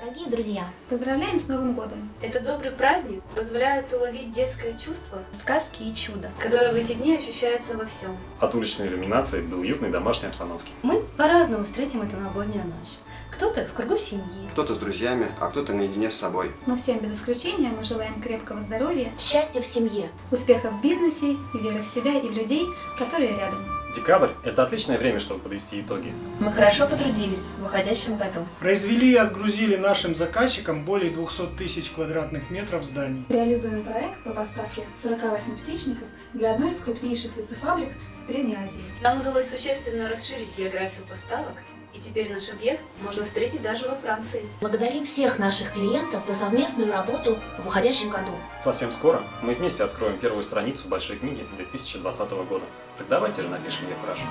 Дорогие друзья, Поздравляем с Новым годом! Это добрый праздник позволяет уловить детское чувство, Сказки и чудо. которое в эти дни ощущается во всем. От уличной иллюминации до уютной домашней обстановки. Мы по-разному встретим эту новогоднюю ночь. Кто-то в кругу семьи, Кто-то с друзьями, а кто-то наедине с собой. Но всем без исключения мы желаем крепкого здоровья, счастье в семье. успеха в бизнесе, веры в себя и в людей, которые рядом. Декабрь – это отличное время, чтобы подвести итоги. Мы хорошо потрудились в выходящем году. Произвели и отгрузили нашим заказчикам более 200 тысяч квадратных метров зданий. Реализуем проект по поставке 48 птичников для одной из крупнейших птицефабрик Средней Азии. Нам удалось существенно расширить географию поставок, и теперь наш объект можно встретить даже во Франции. Благодарим всех наших клиентов за совместную работу в уходящем году. Совсем скоро мы вместе откроем первую страницу большой книги 2020 года. Так давайте же напишем ей хорошо.